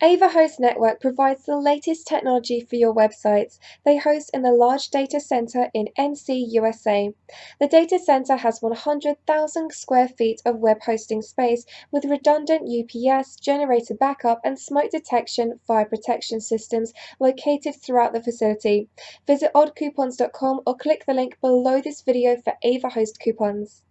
Ava Host Network provides the latest technology for your websites. They host in the large data center in NC, USA. The data center has 100,000 square feet of web hosting space with redundant UPS, generator backup, and smoke detection fire protection systems located throughout the facility. Visit oddcoupons.com or click the link below this video for Ava Host coupons.